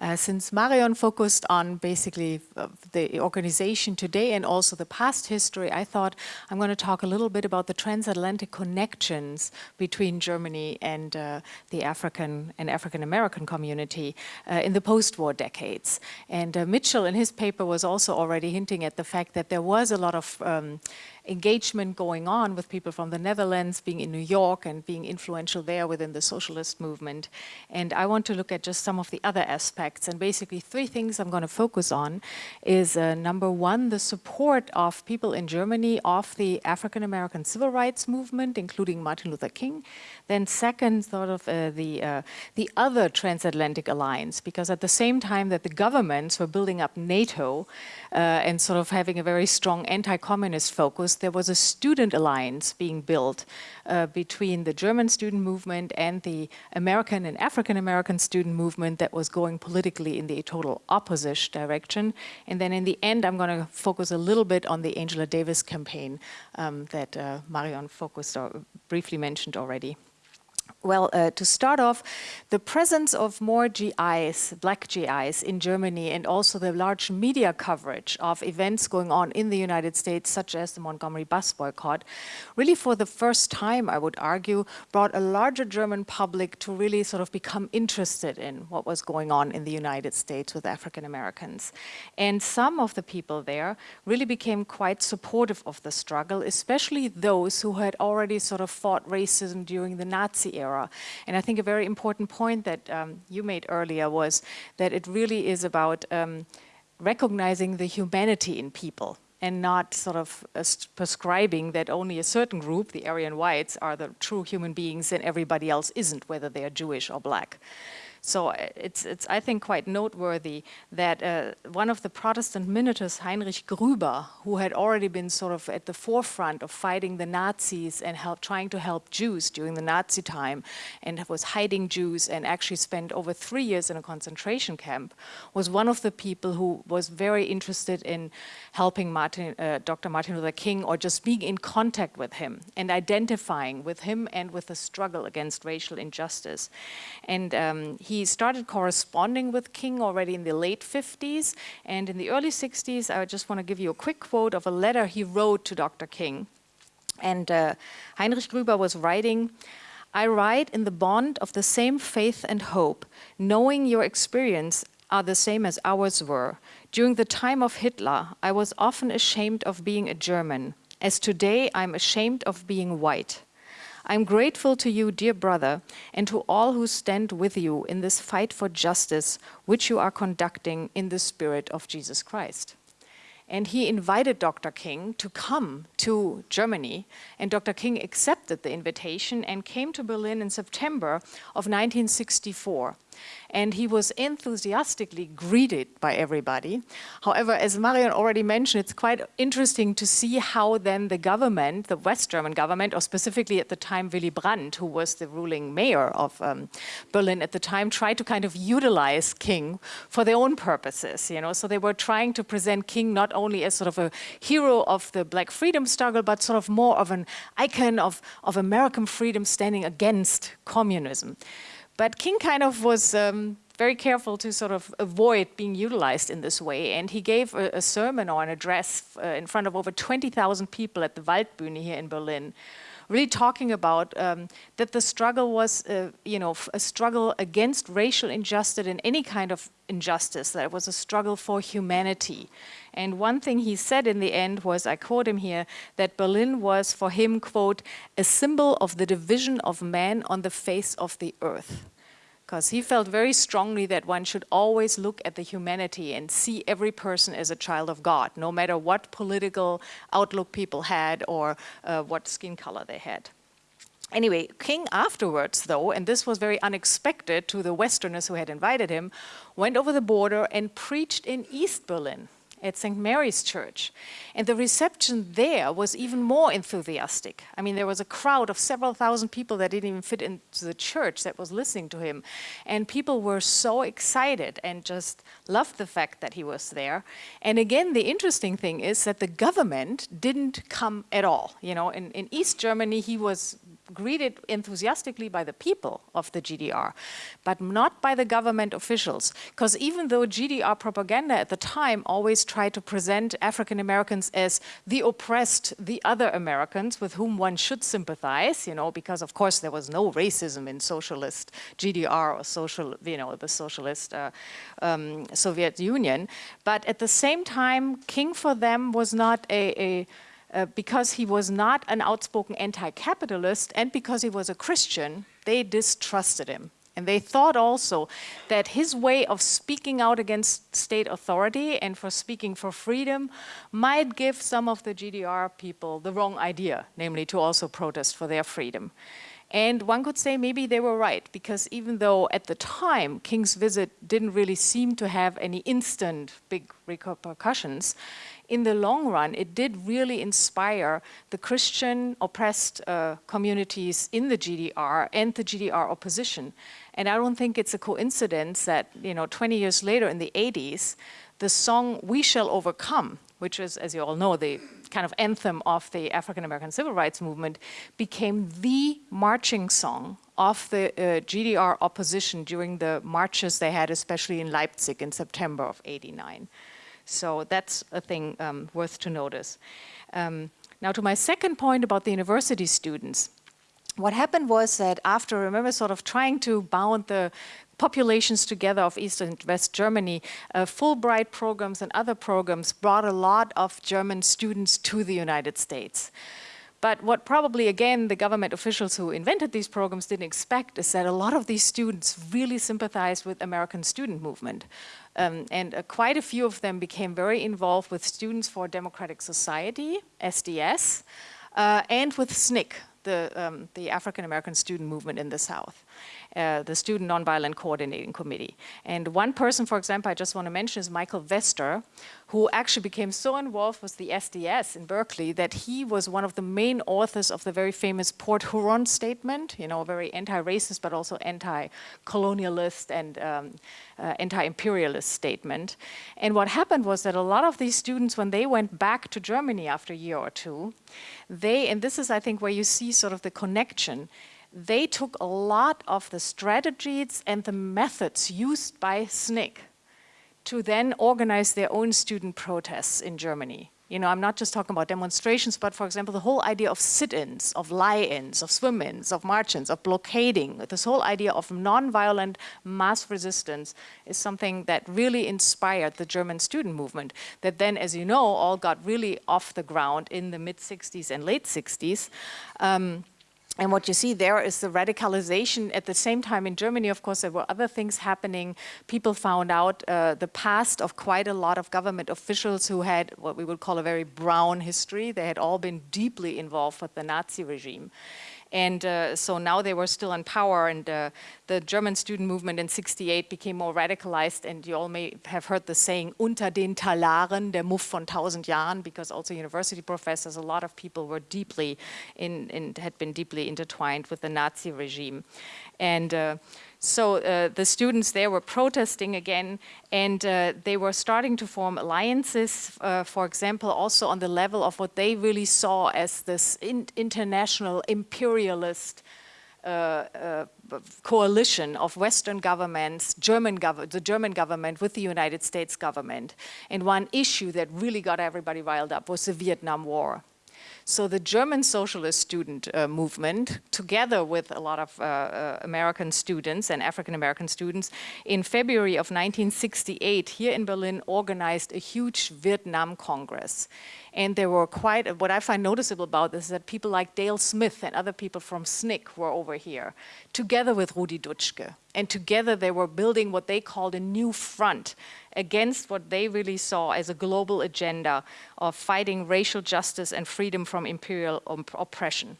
Uh, since Marion focused on basically uh, the organization today and also the past history, I thought I'm going to talk a little bit about the transatlantic connections between Germany and uh, the African and African American community uh, in the post-war decades. And uh, Mitchell in his paper was also already hinting at the fact that there was a lot of um, engagement going on with people from the Netherlands, being in New York and being influential there within the socialist movement. And I want to look at just some of the other aspects. And basically three things I'm going to focus on is uh, number one, the support of people in Germany of the African-American civil rights movement, including Martin Luther King. Then second, sort of uh, the, uh, the other transatlantic alliance, because at the same time that the governments were building up NATO uh, and sort of having a very strong anti-communist focus, there was a student alliance being built uh, between the German student movement and the American and African American student movement that was going politically in the total opposite direction. And then in the end, I'm going to focus a little bit on the Angela Davis campaign um, that uh, Marion focused or briefly mentioned already. Well, uh, to start off, the presence of more GIs, black GIs in Germany and also the large media coverage of events going on in the United States, such as the Montgomery bus boycott, really for the first time, I would argue, brought a larger German public to really sort of become interested in what was going on in the United States with African Americans. And some of the people there really became quite supportive of the struggle, especially those who had already sort of fought racism during the Nazi era. And I think a very important point that um, you made earlier was that it really is about um, recognizing the humanity in people and not sort of uh, prescribing that only a certain group, the Aryan whites, are the true human beings and everybody else isn't, whether they are Jewish or black. So uh, it's, it's I think, quite noteworthy that uh, one of the Protestant ministers, Heinrich Grüber, who had already been sort of at the forefront of fighting the Nazis and help, trying to help Jews during the Nazi time and was hiding Jews and actually spent over three years in a concentration camp, was one of the people who was very interested in helping Martin, uh, Dr. Martin Luther King or just being in contact with him and identifying with him and with the struggle against racial injustice. And um, he he started corresponding with King already in the late 50s. And in the early 60s, I just want to give you a quick quote of a letter he wrote to Dr. King. And uh, Heinrich Grüber was writing, I write in the bond of the same faith and hope, knowing your experience are the same as ours were. During the time of Hitler, I was often ashamed of being a German. As today, I'm ashamed of being white. I'm grateful to you, dear brother, and to all who stand with you in this fight for justice, which you are conducting in the spirit of Jesus Christ. And he invited Dr. King to come to Germany, and Dr. King accepted the invitation and came to Berlin in September of 1964 and he was enthusiastically greeted by everybody. However, as Marion already mentioned, it's quite interesting to see how then the government, the West German government, or specifically at the time Willy Brandt, who was the ruling mayor of um, Berlin at the time, tried to kind of utilize King for their own purposes, you know, so they were trying to present King not only as sort of a hero of the black freedom struggle, but sort of more of an icon of, of American freedom standing against communism. But King kind of was um, very careful to sort of avoid being utilized in this way. And he gave a, a sermon or an address uh, in front of over 20,000 people at the Waldbühne here in Berlin, really talking about um, that the struggle was, uh, you know, a struggle against racial injustice and any kind of injustice, that it was a struggle for humanity. And one thing he said in the end was, I quote him here, that Berlin was for him, quote, a symbol of the division of man on the face of the earth because he felt very strongly that one should always look at the humanity and see every person as a child of God, no matter what political outlook people had or uh, what skin color they had. Anyway, King afterwards, though, and this was very unexpected to the Westerners who had invited him, went over the border and preached in East Berlin at St. Mary's Church. And the reception there was even more enthusiastic. I mean, there was a crowd of several thousand people that didn't even fit into the church that was listening to him. And people were so excited and just loved the fact that he was there. And again, the interesting thing is that the government didn't come at all. You know, in, in East Germany, he was greeted enthusiastically by the people of the GDR, but not by the government officials. Because even though GDR propaganda at the time always tried to present African Americans as the oppressed, the other Americans with whom one should sympathize, you know, because of course there was no racism in socialist GDR or social, you know, the socialist uh, um, Soviet Union. But at the same time, King for them was not a, a uh, because he was not an outspoken anti-capitalist and because he was a Christian, they distrusted him. And they thought also that his way of speaking out against state authority and for speaking for freedom might give some of the GDR people the wrong idea, namely to also protest for their freedom. And one could say maybe they were right, because even though at the time King's visit didn't really seem to have any instant big repercussions, in the long run, it did really inspire the Christian oppressed uh, communities in the GDR and the GDR opposition. And I don't think it's a coincidence that, you know, 20 years later in the 80s, the song We Shall Overcome, which is, as you all know, the kind of anthem of the African-American civil rights movement, became the marching song of the uh, GDR opposition during the marches they had, especially in Leipzig in September of 89. So that's a thing um, worth to notice. Um, now to my second point about the university students. What happened was that after, remember, sort of trying to bound the populations together of East and West Germany, uh, Fulbright programs and other programs brought a lot of German students to the United States. But what probably, again, the government officials who invented these programs didn't expect is that a lot of these students really sympathized with American student movement. Um, and uh, quite a few of them became very involved with Students for Democratic Society, SDS, uh, and with SNCC, the, um, the African American student movement in the South. Uh, the Student Nonviolent Coordinating Committee. And one person, for example, I just want to mention is Michael Vester, who actually became so involved with the SDS in Berkeley that he was one of the main authors of the very famous Port Huron statement, you know, a very anti-racist but also anti-colonialist and um, uh, anti-imperialist statement. And what happened was that a lot of these students, when they went back to Germany after a year or two, they, and this is I think where you see sort of the connection, they took a lot of the strategies and the methods used by SNCC to then organize their own student protests in Germany. You know, I'm not just talking about demonstrations, but for example, the whole idea of sit-ins, of lie-ins, of swim-ins, of march-ins, of blockading, this whole idea of non-violent mass resistance is something that really inspired the German student movement that then, as you know, all got really off the ground in the mid-60s and late 60s. Um, and what you see there is the radicalization. At the same time in Germany, of course, there were other things happening. People found out uh, the past of quite a lot of government officials who had what we would call a very brown history. They had all been deeply involved with the Nazi regime. And uh, so now they were still in power and uh, the German student movement in 68 became more radicalized and you all may have heard the saying, unter den Talaren, der Muff von tausend Jahren, because also university professors, a lot of people were deeply, in, had been deeply intertwined with the Nazi regime. And uh, so uh, the students there were protesting again and uh, they were starting to form alliances, uh, for example, also on the level of what they really saw as this in international imperialist uh, uh, coalition of Western governments, German gov the German government with the United States government. And one issue that really got everybody riled up was the Vietnam War. So the German socialist student uh, movement, together with a lot of uh, uh, American students and African-American students, in February of 1968 here in Berlin organized a huge Vietnam Congress. And there were quite, what I find noticeable about this is that people like Dale Smith and other people from SNCC were over here, together with Rudi Dutschke. And together they were building what they called a new front against what they really saw as a global agenda of fighting racial justice and freedom from imperial oppression.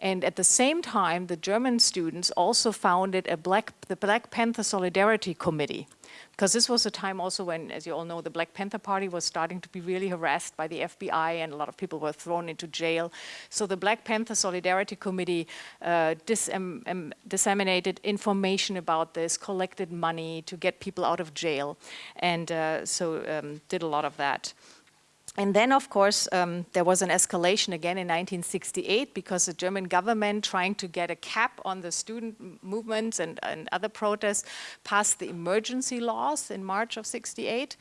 And at the same time, the German students also founded a Black, the Black Panther Solidarity Committee, because this was a time also when, as you all know, the Black Panther Party was starting to be really harassed by the FBI and a lot of people were thrown into jail. So the Black Panther Solidarity Committee uh, dis disseminated information about this, collected money to get people out of jail, and uh, so um, did a lot of that. And then, of course, um, there was an escalation again in 1968 because the German government, trying to get a cap on the student movements and, and other protests, passed the emergency laws in March of 68.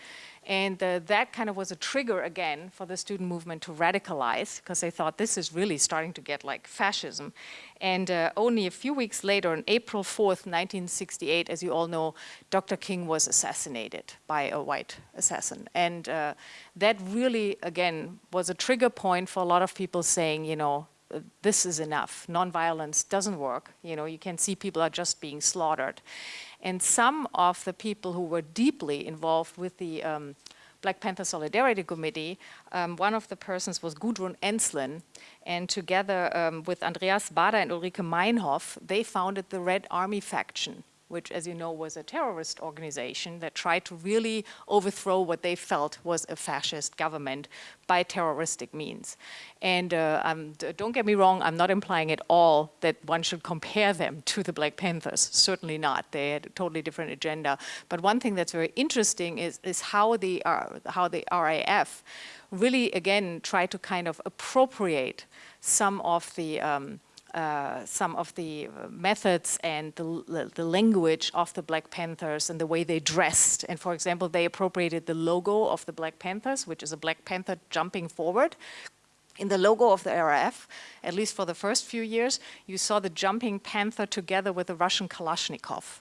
And uh, that kind of was a trigger again for the student movement to radicalize because they thought this is really starting to get like fascism. And uh, only a few weeks later, on April 4th, 1968, as you all know, Dr. King was assassinated by a white assassin. And uh, that really, again, was a trigger point for a lot of people saying, you know, this is enough. Nonviolence doesn't work. You know, you can see people are just being slaughtered. And some of the people who were deeply involved with the um, Black Panther Solidarity Committee, um, one of the persons was Gudrun Ensslin, and together um, with Andreas Baader and Ulrike Meinhof, they founded the Red Army faction which as you know was a terrorist organization that tried to really overthrow what they felt was a fascist government by terroristic means. And uh, um, don't get me wrong, I'm not implying at all that one should compare them to the Black Panthers, certainly not. They had a totally different agenda. But one thing that's very interesting is, is how, the, uh, how the RAF really, again, tried to kind of appropriate some of the um, uh, some of the uh, methods and the, the, language of the Black Panthers and the way they dressed. And for example, they appropriated the logo of the Black Panthers, which is a Black Panther jumping forward. In the logo of the RAF, at least for the first few years, you saw the jumping panther together with the Russian Kalashnikov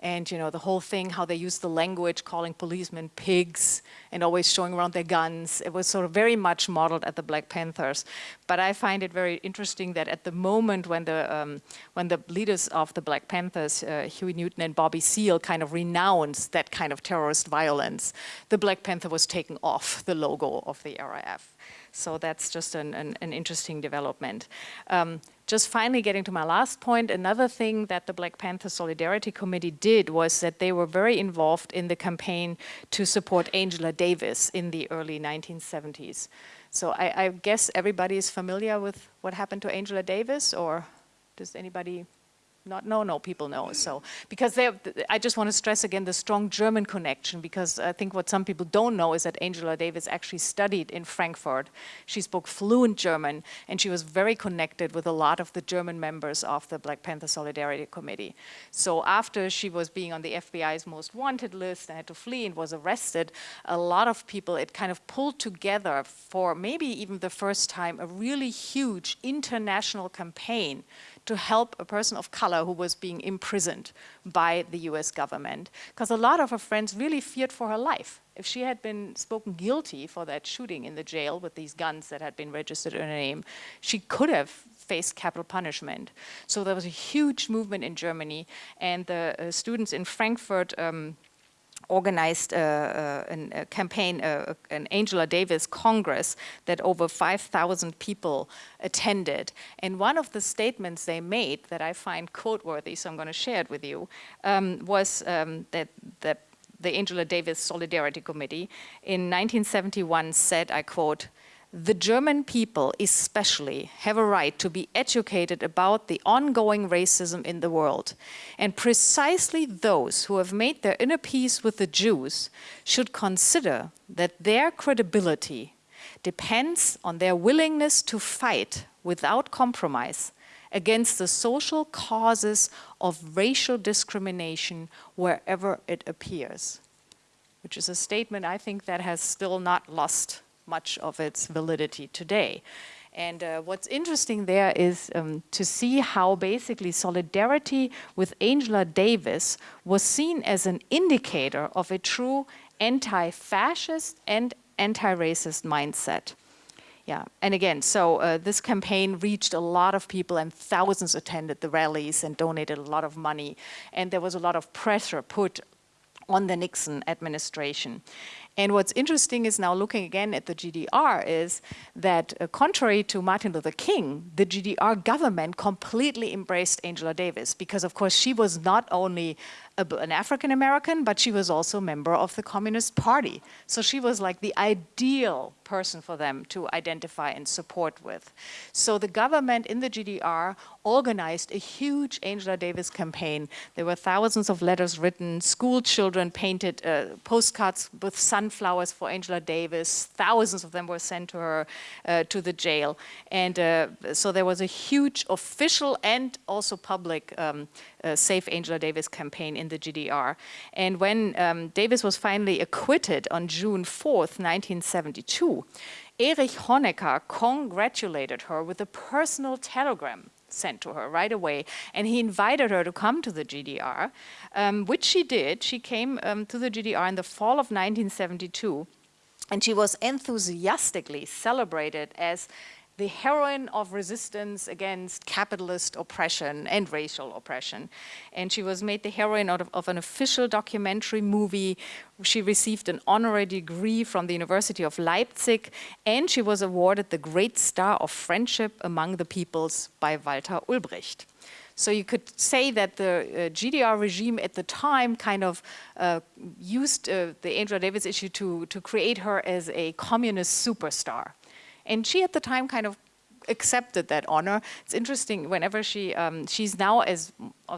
and you know the whole thing how they use the language calling policemen pigs and always showing around their guns. It was sort of very much modeled at the black panthers. But i find it very interesting that at the moment when the um, when the leaders of the black panthers uh, huey newton and bobby seale kind of renounced that kind of terrorist violence the black panther was taken off the logo of the raf so that's just an, an, an interesting development. Um, just finally getting to my last point, another thing that the Black Panther Solidarity Committee did was that they were very involved in the campaign to support Angela Davis in the early 1970s. So I, I guess everybody is familiar with what happened to Angela Davis, or does anybody not no no people know. So because they I just want to stress again the strong German connection because I think what some people don't know is that Angela Davis actually studied in Frankfurt. She spoke fluent German and she was very connected with a lot of the German members of the Black Panther Solidarity Committee. So after she was being on the FBI's most wanted list and had to flee and was arrested a lot of people it kind of pulled together for maybe even the first time a really huge international campaign to help a person of color who was being imprisoned by the US government. Because a lot of her friends really feared for her life. If she had been spoken guilty for that shooting in the jail with these guns that had been registered in her name, she could have faced capital punishment. So there was a huge movement in Germany and the uh, students in Frankfurt um, organized a campaign, uh, an Angela Davis Congress that over 5,000 people attended. And one of the statements they made that I find quote-worthy, so I'm going to share it with you, um, was um, that, that the Angela Davis Solidarity Committee in 1971 said, I quote, the German people especially have a right to be educated about the ongoing racism in the world. And precisely those who have made their inner peace with the Jews should consider that their credibility depends on their willingness to fight without compromise against the social causes of racial discrimination wherever it appears. Which is a statement I think that has still not lost much of its validity today. And uh, what's interesting there is um, to see how basically solidarity with Angela Davis was seen as an indicator of a true anti-fascist and anti-racist mindset. Yeah, and again, so uh, this campaign reached a lot of people and thousands attended the rallies and donated a lot of money. And there was a lot of pressure put on the Nixon administration. And what's interesting is now looking again at the GDR is that uh, contrary to Martin Luther King, the GDR government completely embraced Angela Davis because of course she was not only a, an African American, but she was also a member of the Communist Party. So she was like the ideal person for them to identify and support with. So the government in the GDR organized a huge Angela Davis campaign. There were thousands of letters written, school children painted uh, postcards with sunflowers for Angela Davis, thousands of them were sent to her, uh, to the jail. And uh, so there was a huge official and also public um, uh, Save Angela Davis campaign in the GDR. And when um, Davis was finally acquitted on June 4th, 1972, Erich Honecker congratulated her with a personal telegram sent to her right away. And he invited her to come to the GDR, um, which she did. She came um, to the GDR in the fall of 1972. And she was enthusiastically celebrated as the heroine of resistance against capitalist oppression and racial oppression. And she was made the heroine of, of, an official documentary movie. She received an honorary degree from the University of Leipzig, and she was awarded the Great Star of Friendship Among the Peoples by Walter Ulbricht. So you could say that the uh, GDR regime at the time kind of uh, used uh, the Angela Davis issue to, to create her as a communist superstar. And she at the time kind of accepted that honor. It's interesting, whenever she, um, she's now, as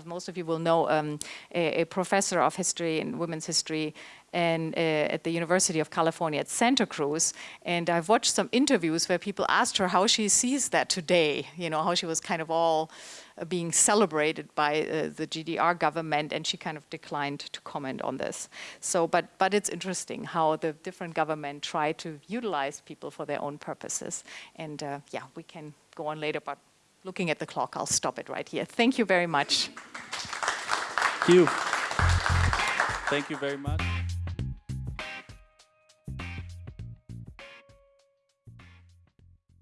most of you will know, um, a, a, professor of history and women's history and uh, at the University of California at Santa Cruz. And I've watched some interviews where people asked her how she sees that today, you know, how she was kind of all uh, being celebrated by uh, the GDR government and she kind of declined to comment on this. So, but, but it's interesting how the different government try to utilize people for their own purposes. And uh, yeah, we can go on later, but looking at the clock, I'll stop it right here. Thank you very much. Thank you. Thank you very much.